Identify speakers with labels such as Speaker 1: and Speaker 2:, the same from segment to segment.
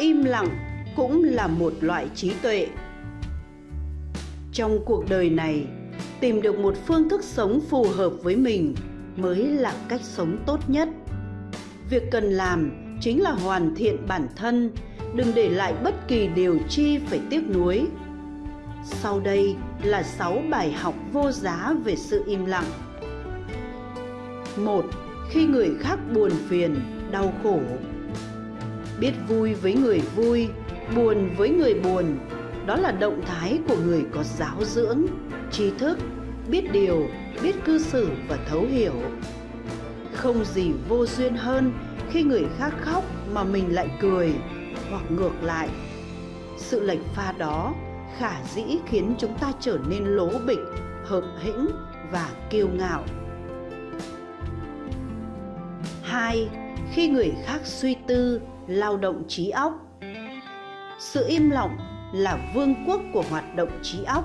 Speaker 1: im lặng cũng là một loại trí tuệ trong cuộc đời này tìm được một phương thức sống phù hợp với mình mới là cách sống tốt nhất việc cần làm chính là hoàn thiện bản thân đừng để lại bất kỳ điều chi phải tiếc nuối sau đây là 6 bài học vô giá về sự im lặng. 1. Khi người khác buồn phiền, đau khổ. Biết vui với người vui, buồn với người buồn, đó là động thái của người có giáo dưỡng, trí thức, biết điều, biết cư xử và thấu hiểu. Không gì vô duyên hơn khi người khác khóc mà mình lại cười, hoặc ngược lại. Sự lệch pha đó khả dĩ khiến chúng ta trở nên lố bịch, hợp hĩnh và kiêu ngạo. 2. Khi người khác suy tư, lao động trí óc. Sự im lặng là vương quốc của hoạt động trí óc.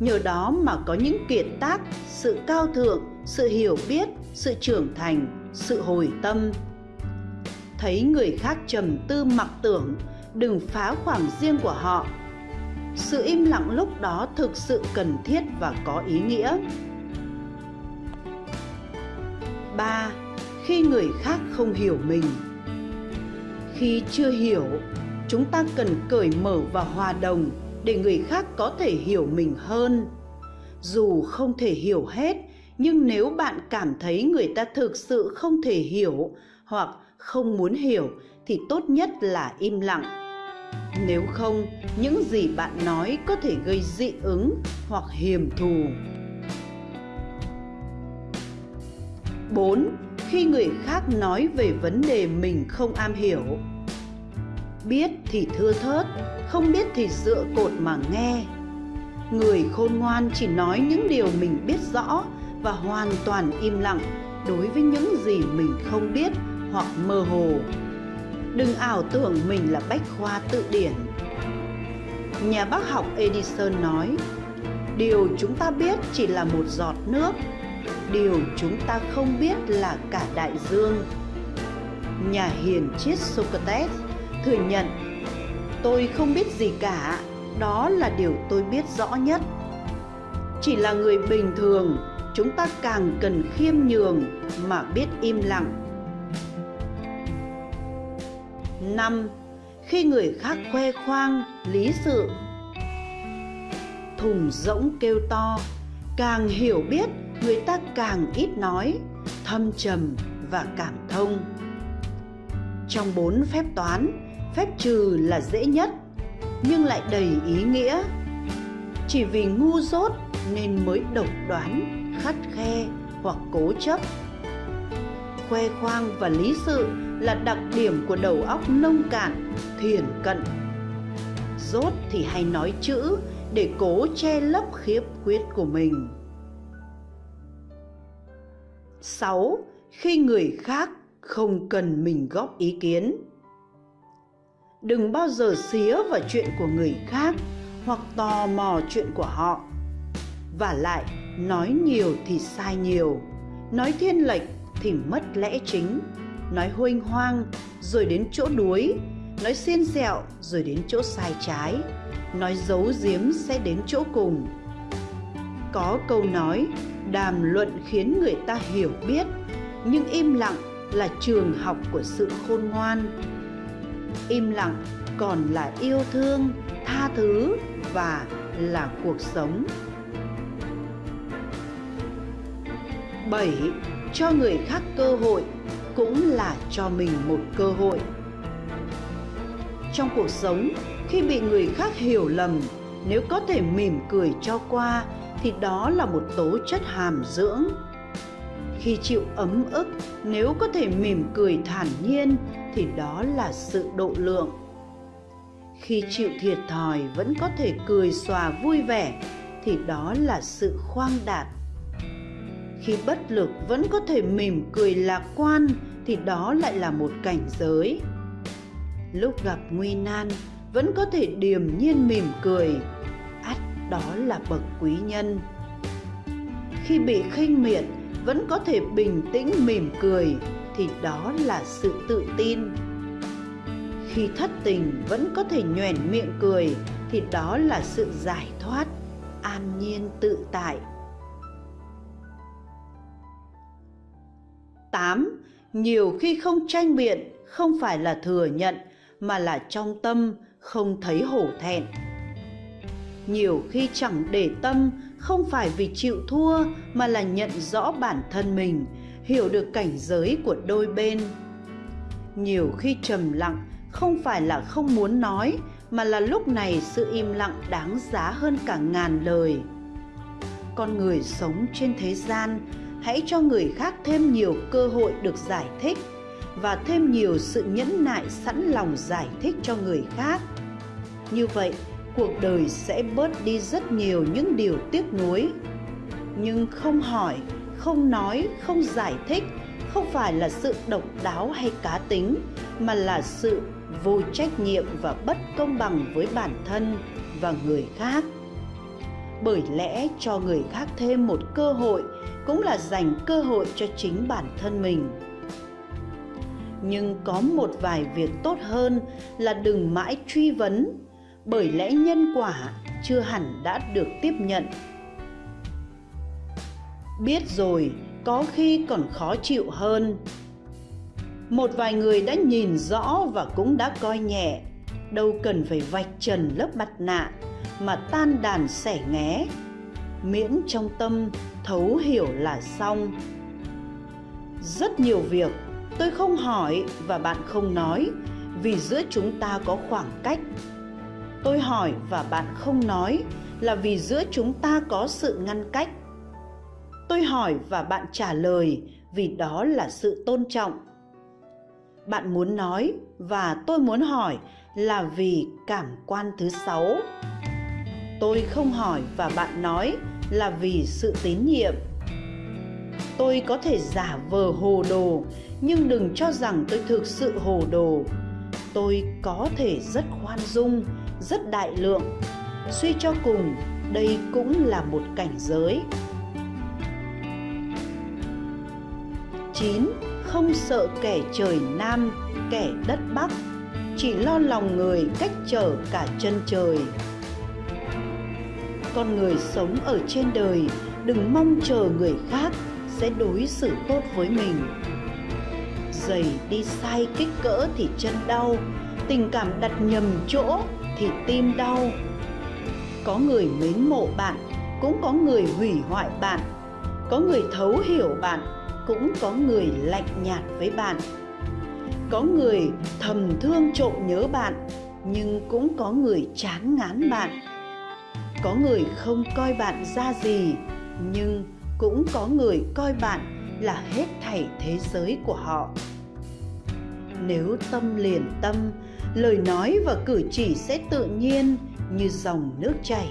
Speaker 1: Nhờ đó mà có những kiệt tác, sự cao thượng, sự hiểu biết, sự trưởng thành, sự hồi tâm. Thấy người khác trầm tư mặc tưởng, đừng phá khoảng riêng của họ sự im lặng lúc đó thực sự cần thiết và có ý nghĩa 3. Khi người khác không hiểu mình Khi chưa hiểu, chúng ta cần cởi mở và hòa đồng để người khác có thể hiểu mình hơn. Dù không thể hiểu hết, nhưng nếu bạn cảm thấy người ta thực sự không thể hiểu hoặc không muốn hiểu thì tốt nhất là im lặng nếu không, những gì bạn nói có thể gây dị ứng hoặc hiềm thù. 4. Khi người khác nói về vấn đề mình không am hiểu. Biết thì thưa thớt, không biết thì dựa cột mà nghe. Người khôn ngoan chỉ nói những điều mình biết rõ và hoàn toàn im lặng đối với những gì mình không biết hoặc mơ hồ. Đừng ảo tưởng mình là bách khoa tự điển. Nhà bác học Edison nói, điều chúng ta biết chỉ là một giọt nước, điều chúng ta không biết là cả đại dương. Nhà hiền triết Socrates thừa nhận, tôi không biết gì cả, đó là điều tôi biết rõ nhất. Chỉ là người bình thường, chúng ta càng cần khiêm nhường mà biết im lặng 5. Khi người khác khoe khoang, lý sự Thùng rỗng kêu to, càng hiểu biết người ta càng ít nói, thâm trầm và cảm thông. Trong bốn phép toán, phép trừ là dễ nhất, nhưng lại đầy ý nghĩa. Chỉ vì ngu dốt nên mới độc đoán, khắt khe hoặc cố chấp. Khoe khoang và lý sự là đặc điểm của đầu óc nông cạn, thiển cận. Dốt thì hay nói chữ để cố che lấp khiếp khuyết của mình. 6. Khi người khác không cần mình góp ý kiến. Đừng bao giờ xía vào chuyện của người khác hoặc tò mò chuyện của họ. Và lại, nói nhiều thì sai nhiều, nói thiên lệch thì mất lẽ chính nói huênh hoang rồi đến chỗ đuối nói xiên xẹo rồi đến chỗ sai trái nói giấu giếm sẽ đến chỗ cùng có câu nói, đàm luận khiến người ta hiểu biết, nhưng im lặng là trường học của sự khôn ngoan im lặng còn là yêu thương, tha thứ và là cuộc sống 7. Cho người khác cơ hội cũng là cho mình một cơ hội trong cuộc sống, khi bị người khác hiểu lầm, nếu có thể mỉm cười cho qua thì đó là một tố chất hàm dưỡng. Khi chịu ấm ức, nếu có thể mỉm cười thản nhiên, thì đó là sự độ lượng. Khi chịu thiệt thòi vẫn có thể cười xòa vui vẻ, thì đó là sự khoang đạt khi bất lực vẫn có thể mỉm cười lạc quan, thì đó lại là một cảnh giới. Lúc gặp nguy nan, vẫn có thể điềm nhiên mỉm cười đó là bậc quý nhân khi bị khinh miệt, vẫn có thể bình tĩnh mỉm cười, thì đó là sự tự tin khi thất tình vẫn có thể nhoẻn miệng cười, thì đó là sự giải thoát, an nhiên tự tại 8. Nhiều khi không tranh biện, không phải là thừa nhận, mà là trong tâm, không thấy hổ thẹn. Nhiều khi chẳng để tâm không phải vì chịu thua mà là nhận rõ bản thân mình, hiểu được cảnh giới của đôi bên. Nhiều khi trầm lặng không phải là không muốn nói mà là lúc này sự im lặng đáng giá hơn cả ngàn lời. Con người sống trên thế gian hãy cho người khác thêm nhiều cơ hội được giải thích và thêm nhiều sự nhẫn nại sẵn lòng giải thích cho người khác như vậy cuộc đời sẽ bớt đi rất nhiều những điều tiếc nuối. Nhưng không hỏi, không nói, không giải thích không phải là sự độc đáo hay cá tính, mà là sự vô trách nhiệm và bất công bằng với bản thân và người khác. Bởi lẽ cho người khác thêm một cơ hội cũng là dành cơ hội cho chính bản thân mình. Nhưng có một vài việc tốt hơn là đừng mãi truy vấn bởi lẽ nhân quả chưa hẳn đã được tiếp nhận. Biết rồi, có khi còn khó chịu hơn. Một vài người đã nhìn rõ và cũng đã coi nhẹ. Đâu cần phải vạch trần lớp mặt nạ mà tan đàn sẻ nghé. Miễn trong tâm thấu hiểu là xong. Rất nhiều việc tôi không hỏi và bạn không nói vì giữa chúng ta có khoảng cách tôi hỏi và bạn không nói là vì giữa chúng ta có sự ngăn cách. Tôi hỏi và bạn trả lời vì đó là sự tôn trọng. Bạn muốn nói và tôi muốn hỏi là vì cảm quan thứ sáu. Tôi không hỏi và bạn nói là vì sự tín nhiệm. Tôi có thể giả vờ hồ đồ, nhưng đừng cho rằng tôi thực sự hồ đồ. Tôi có thể rất khoan dung rất đại lượng suy cho cùng đây cũng là một cảnh giới 9. Không sợ kẻ trời Nam, kẻ đất Bắc, chỉ lo lòng người cách trở cả chân trời. Con người sống ở trên đời, đừng mong chờ người khác sẽ đối xử tốt với mình giày đi sai kích cỡ thì chân đau tình cảm đặt nhầm chỗ thì tim đau. Có người mến mộ bạn, cũng có người hủy hoại bạn. Có người thấu hiểu bạn, cũng có người lạnh nhạt với bạn. Có người thầm thương trộm nhớ bạn, nhưng cũng có người chán ngán bạn. Có người không coi bạn ra gì, nhưng cũng có người coi bạn là hết thảy thế giới của họ. Nếu tâm liền tâm lời nói và cử chỉ sẽ tự nhiên như dòng nước chảy.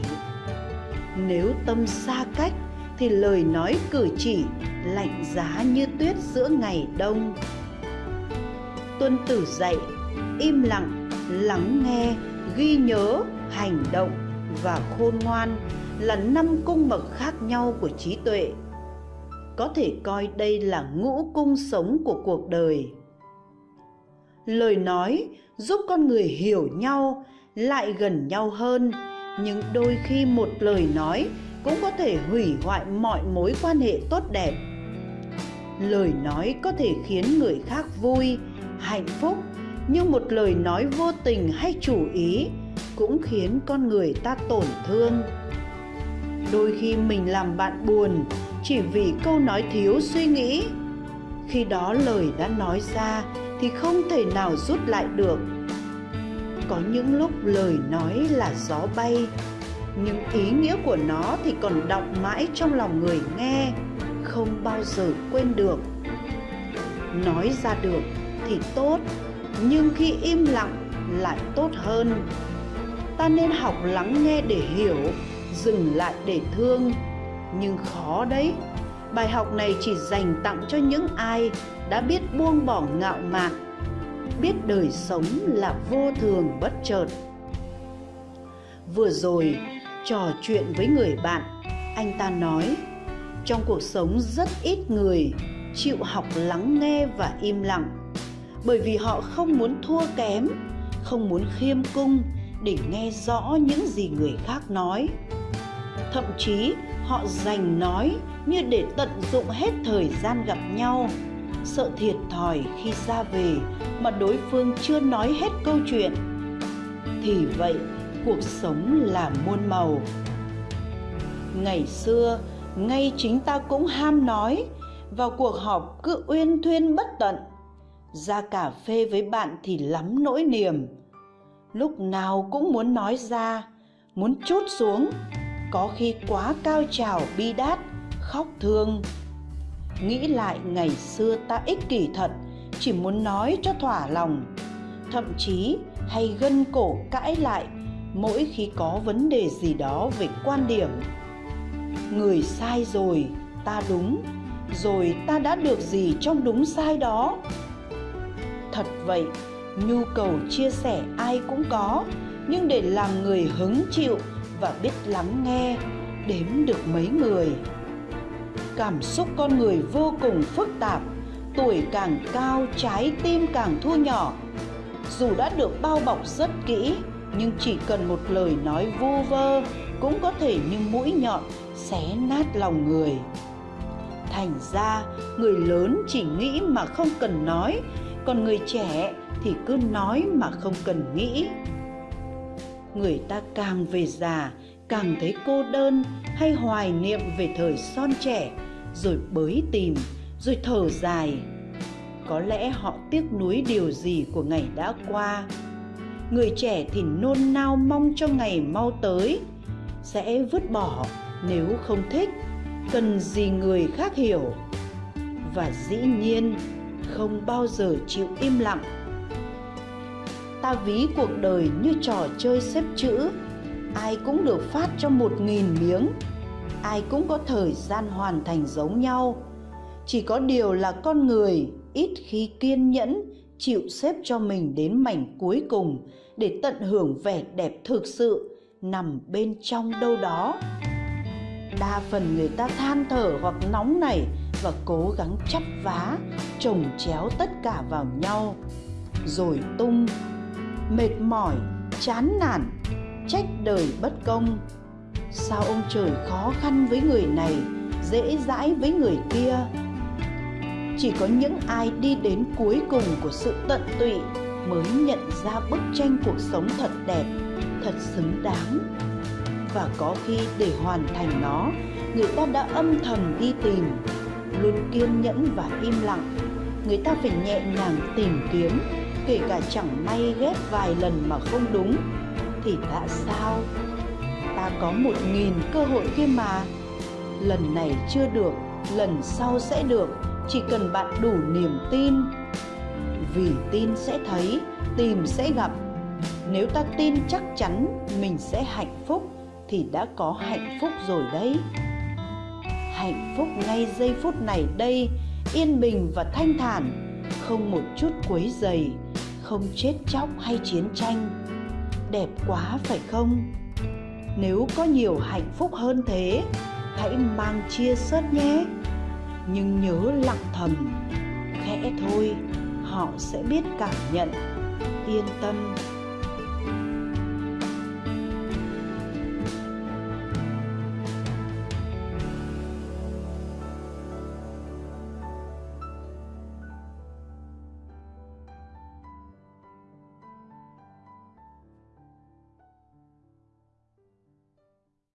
Speaker 1: Nếu tâm xa cách, thì lời nói cử chỉ lạnh giá như tuyết giữa ngày đông. Tuân tử dạy, im lặng, lắng nghe, ghi nhớ, hành động và khôn ngoan là năm cung bậc khác nhau của trí tuệ. Có thể coi đây là ngũ cung sống của cuộc đời lời nói giúp con người hiểu nhau, lại gần nhau hơn. Nhưng đôi khi một lời nói cũng có thể hủy hoại mọi mối quan hệ tốt đẹp. Lời nói có thể khiến người khác vui, hạnh phúc, nhưng một lời nói vô tình hay chủ ý cũng khiến con người ta tổn thương. Đôi khi mình làm bạn buồn chỉ vì câu nói thiếu suy nghĩ. Khi đó lời đã nói ra thì không thể nào rút lại được. Có những lúc lời nói là gió bay, nhưng ý nghĩa của nó thì còn đọng mãi trong lòng người nghe, không bao giờ quên được. Nói ra được thì tốt, nhưng khi im lặng lại tốt hơn. Ta nên học lắng nghe để hiểu, dừng lại để thương, nhưng khó đấy bài học này chỉ dành tặng cho những ai đã biết buông bỏ ngạo mạn, biết đời sống là vô thường bất chợt. Vừa rồi, trò chuyện với người bạn, anh ta nói, trong cuộc sống rất ít người chịu học lắng nghe và im lặng, bởi vì họ không muốn thua kém, không muốn khiêm cung để nghe rõ những gì người khác nói. Thậm chí họ dành nói như để tận dụng hết thời gian gặp nhau. Sợ thiệt thòi khi ra về mà đối phương chưa nói hết câu chuyện. Thì vậy, cuộc sống là muôn màu. Ngày xưa, ngay chính ta cũng ham nói, vào cuộc họp cứ uyên thuyên bất tận. Ra cà phê với bạn thì lắm nỗi niềm. Lúc nào cũng muốn nói ra, muốn chốt xuống có khi quá cao trào bi đát, khóc thương. Nghĩ lại ngày xưa ta ích kỷ thật, chỉ muốn nói cho thỏa lòng. Thậm chí, hay gân cổ cãi lại, mỗi khi có vấn đề gì đó về quan điểm. Người sai rồi, ta đúng, rồi ta đã được gì trong đúng sai đó? Thật vậy, nhu cầu chia sẻ ai cũng có, nhưng để làm người hứng chịu và biết lắng nghe, đếm được mấy người. Cảm xúc con người vô cùng phức tạp, tuổi càng cao, trái tim càng thu nhỏ. Dù đã được bao bọc rất kỹ, nhưng chỉ cần một lời nói vu vơ cũng có thể như mũi nhọn xé nát lòng người. Thành ra, người lớn chỉ nghĩ mà không cần nói, còn người trẻ thì cứ nói mà không cần nghĩ người ta càng về già, càng thấy cô đơn hay hoài niệm về thời son trẻ, rồi bới tìm, rồi thở dài. Có lẽ họ tiếc nuối điều gì của ngày đã qua. Người trẻ thì nôn nao mong cho ngày mau tới, sẽ vứt bỏ nếu không thích, cần gì người khác hiểu. Và dĩ nhiên, không bao giờ chịu im lặng ta ví cuộc đời như trò chơi xếp chữ. Ai cũng được phát cho một nghìn miếng. Ai cũng có thời gian hoàn thành giống nhau. Chỉ có điều là con người ít khi kiên nhẫn, chịu xếp cho mình đến mảnh cuối cùng để tận hưởng vẻ đẹp thực sự nằm bên trong đâu đó. Đa phần người ta than thở hoặc nóng nảy và cố gắng chắp vá chồng chéo tất cả vào nhau, rồi tung mệt mỏi, chán nản, trách đời bất công. Sao ông trời khó khăn với người này, dễ dãi với người kia? Chỉ có những ai đi đến cuối cùng của sự tận tụy mới nhận ra bức tranh cuộc sống thật đẹp, thật xứng đáng. Và có khi để hoàn thành nó, người ta đã âm thầm đi tìm, luôn kiên nhẫn và im lặng. Người ta phải nhẹ nhàng tìm kiếm kể cả chẳng may ghép vài lần mà không đúng, thì đã sao ta có một nghìn cơ hội kia mà? Lần này chưa được, lần sau sẽ được, chỉ cần bạn đủ niềm tin. Vì tin sẽ thấy, tìm sẽ gặp. Nếu ta tin chắc chắn mình sẽ hạnh phúc, thì đã có hạnh phúc rồi đấy. Hạnh phúc ngay giây phút này đây, yên bình và thanh thản, không một chút quấy dày không chết chóc hay chiến tranh. Đẹp quá phải không? Nếu có nhiều hạnh phúc hơn thế, hãy mang chia sớt nhé. Nhưng nhớ lặng thầm, khẽ thôi, họ sẽ biết cảm nhận. Yên tâm.